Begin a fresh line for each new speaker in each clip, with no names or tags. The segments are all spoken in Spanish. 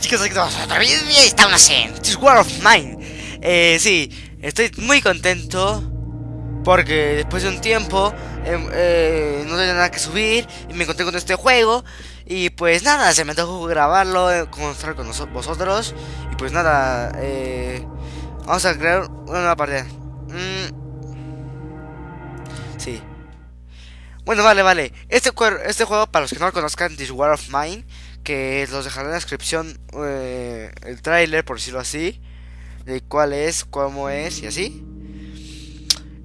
chicos, aquí estamos otra vez y estamos en This War of Mine. Eh, Sí, estoy muy contento Porque después de un tiempo em, eh, No tenía nada que subir Y me encontré con este juego Y pues nada, se me tocó grabarlo eh, Mostrar con vosotros Y pues nada, eh, Vamos a crear una nueva partida. Mm. Sí. Bueno, vale, vale. Este, este juego, para los que no lo conozcan, This War of Mine, que los dejaré en la descripción eh, el tráiler, por decirlo así, de cuál es, cómo es y así.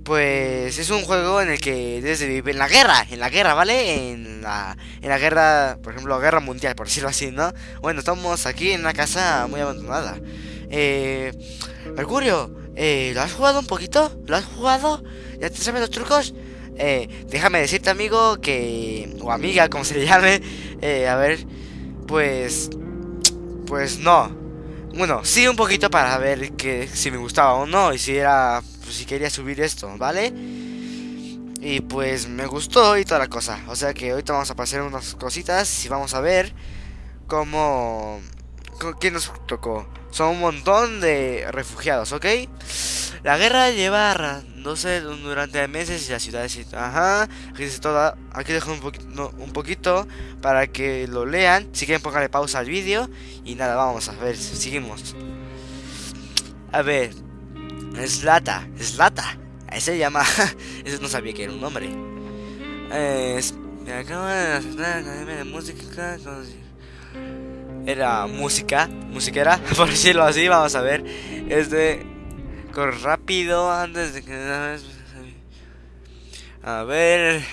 Pues es un juego en el que desde vive en la guerra, en la guerra, ¿vale? En la, en la guerra, por ejemplo, guerra mundial, por decirlo así, ¿no? Bueno, estamos aquí en una casa muy abandonada. Eh, Mercurio, eh, ¿lo has jugado un poquito? ¿Lo has jugado? ¿Ya te sabes los trucos? Eh, déjame decirte, amigo, que. o amiga, como se le llame. Eh, a ver, pues... Pues no. Bueno, sí un poquito para ver que si me gustaba o no y si era... Pues, si quería subir esto, ¿vale? Y pues me gustó y toda la cosa. O sea que ahorita vamos a pasar unas cositas y vamos a ver cómo... ¿Quién nos tocó? Son un montón de refugiados, ¿ok? La guerra lleva sé durante meses y las ciudades... Ajá, aquí, toda, aquí dejo un, poquito, un poquito para que lo lean. Si quieren pónganle pausa al vídeo. Y nada, vamos a ver, seguimos. A ver, Slata, Slata. Ese se llama... Ese no sabía que era un nombre. me acaba de la de música... Era música, musiquera, por decirlo así, vamos a ver. Es de Corre rápido antes de que... A ver...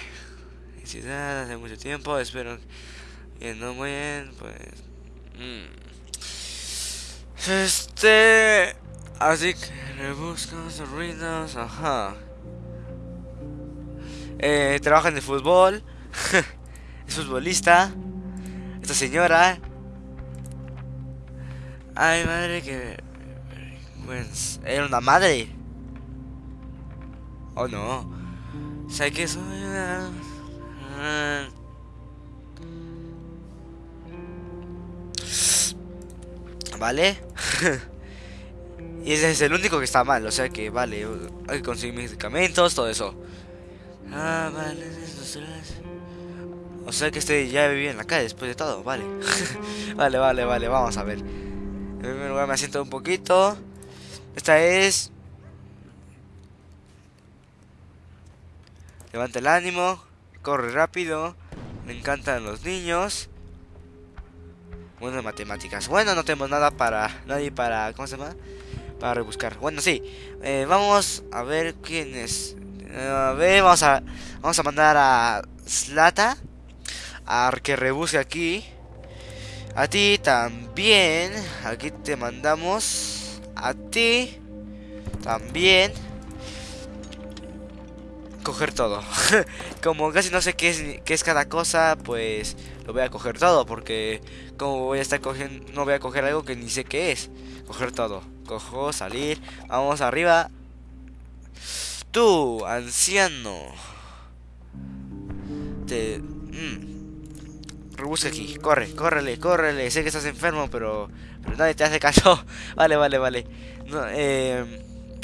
Si hace mucho tiempo, espero que no muy bien, pues... Mm. Este... Así que rebusca sus ruinas, ajá. Eh, trabaja en el fútbol. es futbolista. Esta señora. Ay, madre que... Pues era una madre. ¿O oh, no? Sé que soy una... ¿Vale? y ese es el único que está mal, o sea que vale, hay que conseguir medicamentos, todo eso. Ah, vale, O sea que este ya vivía en la calle después de todo, vale. vale, vale, vale, vamos a ver. En primer lugar me asiento un poquito. Esta es... Levanta el ánimo, corre rápido, me encantan los niños. Bueno, matemáticas. Bueno, no tenemos nada para... Nadie para... ¿Cómo se llama? Para rebuscar. Bueno, sí. Eh, vamos a ver quién es. A ver, vamos a... Vamos a mandar a Slata. A que rebusque aquí. A ti también. Aquí te mandamos a ti también coger todo. como casi no sé qué es, qué es cada cosa, pues lo voy a coger todo. Porque como voy a estar cogiendo, no voy a coger algo que ni sé qué es. Coger todo. Cojo, salir. Vamos arriba. Tú, anciano. Te... Mm. Rebusca aquí. Corre, córrele, córrele. Sé que estás enfermo, pero nadie te hace caso. vale, vale, vale. Eh,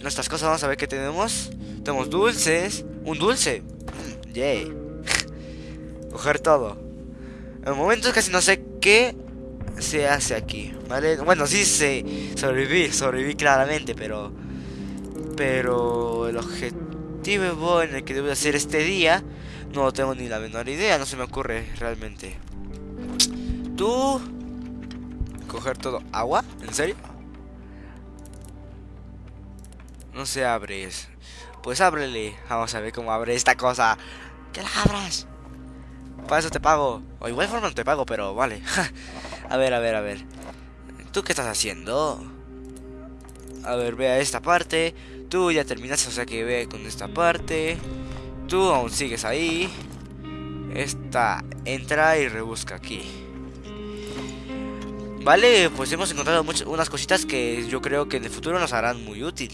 nuestras cosas, vamos a ver qué tenemos. Tenemos dulces. Un dulce. Mm, yay. Coger todo. En el momento casi no sé qué se hace aquí, ¿vale? Bueno, sí sé sobrevivir, sobrevivir claramente, pero... Pero el objetivo en el que debo hacer este día no tengo ni la menor idea, no se me ocurre realmente. Tú coger todo. ¿Agua? ¿En serio? No se abre. Pues ábrele. Vamos a ver cómo abre esta cosa. ¡Que la abras! Para eso te pago. O igual forma no te pago, pero vale. a ver, a ver, a ver. ¿Tú qué estás haciendo? A ver, ve a esta parte. Tú ya terminaste, o sea que ve con esta parte. Tú aún sigues ahí. Esta entra y rebusca aquí. Vale, pues hemos encontrado muchas, unas cositas que yo creo que en el futuro nos harán muy útil.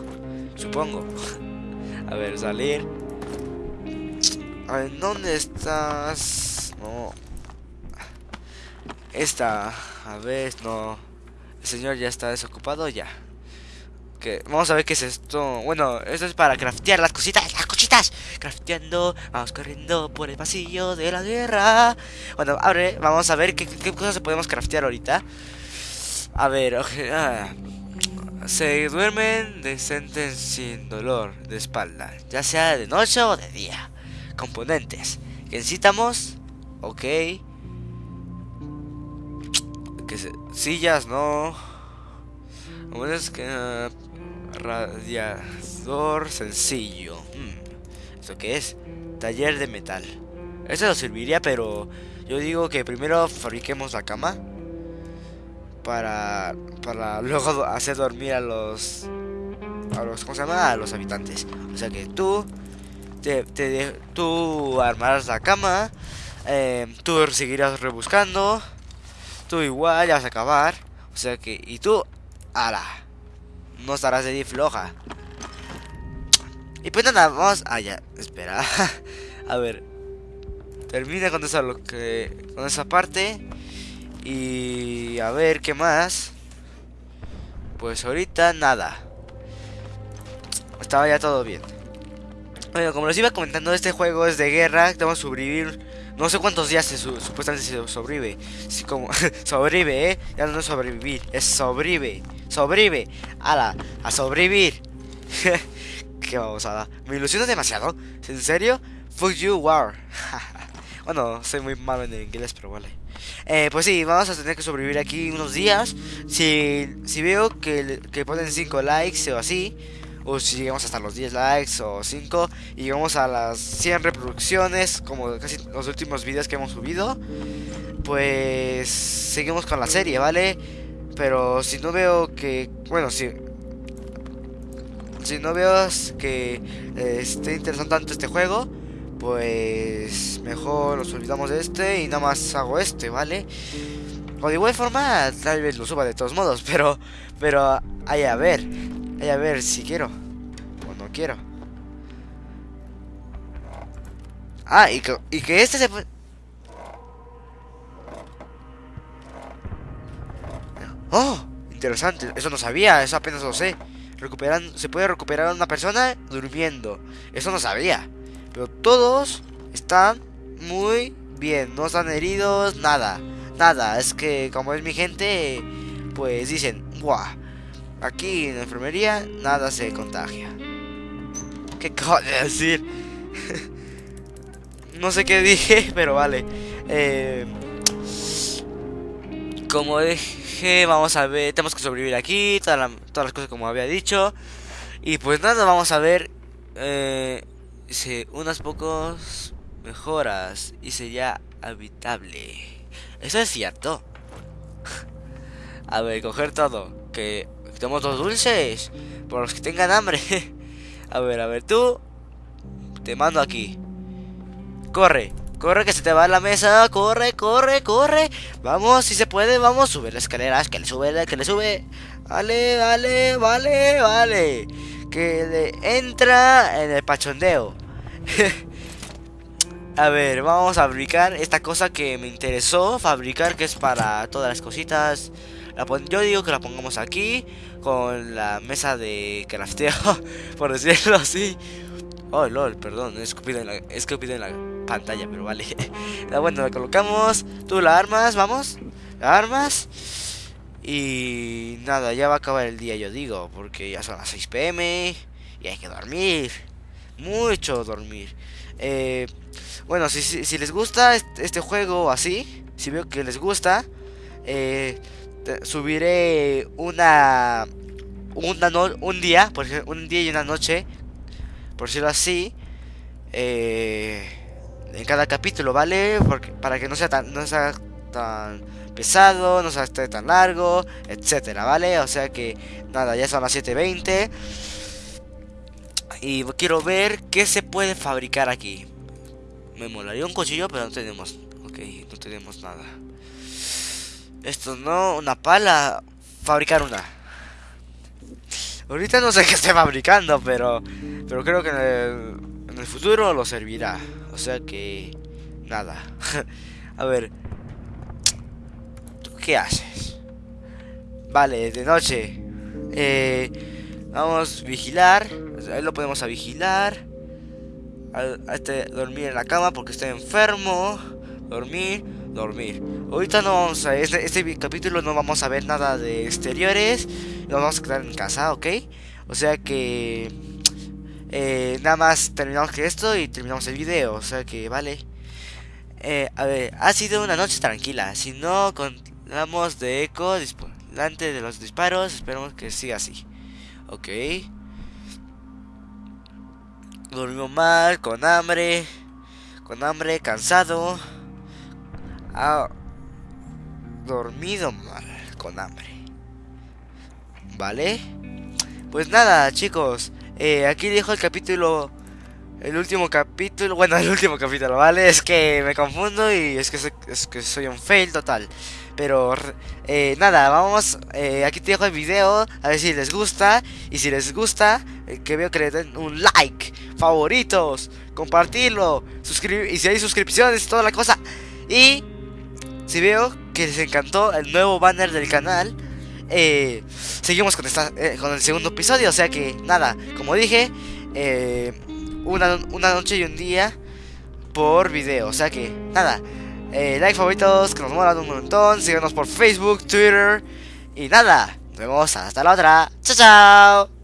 Supongo. A ver, salir. A ver, ¿dónde estás? No. Esta. a ver, no. El señor ya está desocupado ya. Que vamos a ver qué es esto. Bueno, esto es para craftear las cositas, las cositas. Crafteando, vamos corriendo por el pasillo de la guerra. Bueno, abre, vamos a ver qué, cosas podemos craftear ahorita. A ver, ah. se duermen decentes sin dolor de espalda, ya sea de noche o de día. Componentes que necesitamos, ok. Sillas, no. es que uh, radiador sencillo. Hmm, ¿Esto qué es? Taller de metal. Eso nos serviría, pero yo digo que primero fabriquemos la cama para, para luego hacer dormir a los, a los, ¿cómo se llama? A los habitantes. O sea que tú, te, te tú armarás la cama, eh, tú seguirás rebuscando, tú igual ya vas a acabar. O sea que, y tú, ala, no estarás de floja. Y pues nada, vamos, ah ya, espera, a ver, termina con esa, lo que, con esa parte. Y a ver, ¿qué más? Pues ahorita nada. Estaba ya todo bien. Bueno, como les iba comentando, este juego es de guerra. Tenemos que sobrevivir. No sé cuántos días se supuestamente se sobrevive. Sí, como sobrevive, ¿eh? Ya no es sobrevivir, es sobrevive. Sobrevive. Ala, a sobrevivir. Qué babosada. Me ilusiona demasiado. ¿En serio? Fuck you, war. bueno, soy muy malo en inglés, pero vale. Eh, pues sí, vamos a tener que sobrevivir aquí unos días. Si, si veo que, que ponen 5 likes o así, o si llegamos hasta los 10 likes o 5 y llegamos a las 100 reproducciones, como casi los últimos vídeos que hemos subido, pues seguimos con la serie, ¿vale? Pero si no veo que, bueno, si si no veo que eh, esté interesante tanto este juego, pues mejor nos olvidamos de este y nada más hago este, ¿vale? O de igual forma, tal vez lo suba de todos modos, pero, pero, hay a ver, hay a ver si quiero o no quiero. Ah, y que, y que este se puede... ¡Oh! Interesante, eso no sabía, eso apenas lo sé. Recuperan, se puede recuperar a una persona durmiendo. Eso no sabía. Pero todos están muy bien. No están heridos, nada. Nada. Es que como es mi gente, pues dicen, ¡buah! Aquí en la enfermería nada se contagia. ¿Qué acabo de decir? no sé qué dije, pero vale. Eh, como dije, vamos a ver, tenemos que sobrevivir aquí, todas, las cosas como había dicho. Y pues nada, vamos a ver eh, Dice, unas pocos mejoras y sería habitable. Eso es cierto. A ver, coger todo. Que tenemos dos dulces. Por los que tengan hambre. A ver, a ver, tú. Te mando aquí. Corre. Corre que se te va la mesa. Corre, corre, corre. Vamos, si se puede, vamos. Sube las escaleras. Que le sube, que le sube. Vale, vale, vale, vale. Que le entra en el pachondeo. a ver, vamos a fabricar esta cosa que me interesó fabricar, que es para todas las cositas. yo digo que la pongamos aquí, con la mesa de crafteo, por decirlo así. Oh, lol, perdón, he escupido en la, en la pantalla, pero vale. bueno, la colocamos, tú la armas, vamos, la armas. Y nada, ya va a acabar el día, yo digo, porque ya son las 6 pm y hay que dormir mucho dormir. Eh, bueno, si, si, les gusta este juego así, si veo que les gusta, eh, subiré una, una un día, por un día y una noche, por decirlo así, eh, en cada capítulo, ¿vale? Porque, para que no sea tan, no sea tan pesado, no sea tan largo, etcétera, ¿vale? O sea que nada, ya son las 7.20. Y quiero ver qué se puede fabricar aquí. Me molaría un cuchillo, pero no tenemos. Ok, no tenemos nada. Esto no, una pala. Fabricar una. Ahorita no sé qué esté fabricando, pero. Pero creo que en el, en el futuro lo servirá. O sea que. Nada. A ver. qué haces? Vale, de noche. Eh, vamos a vigilar. Ahí lo podemos a vigilar. A, este, dormir en la cama porque estoy enfermo. Dormir, dormir. Ahorita no vamos a este, este capítulo no vamos a ver nada de exteriores. Nos vamos a quedar en casa, ¿ok? O sea que eh, nada más terminamos que esto y terminamos el video. O sea que vale. Eh, a ver, ha sido una noche tranquila. Si no continuamos de eco delante de los disparos, esperemos que siga así. Ok. Dormimos mal, con hambre. Con hambre, cansado. Ha dormido mal, con hambre. ¿Vale? Pues nada, chicos. Eh, aquí dejo el capítulo el último capítulo, bueno, el último capítulo, ¿vale? Es que me confundo y es que soy, es que soy un fail total. Pero eh, nada, vamos, eh, aquí te dejo el video, a ver si les gusta. Y si les gusta, que veo que le den un like, favoritos, compartirlo, suscribir, y si hay suscripciones toda la cosa. Y si veo que les encantó el nuevo banner del canal, seguimos con, esta, con el segundo episodio. O sea que nada, como dije, eh una, noche y un día por video. O sea que, nada. Eh, like favoritos, que nos molan un montón. Síganos por Facebook, Twitter. Y nada. Nos vemos hasta la otra. Chao, chao.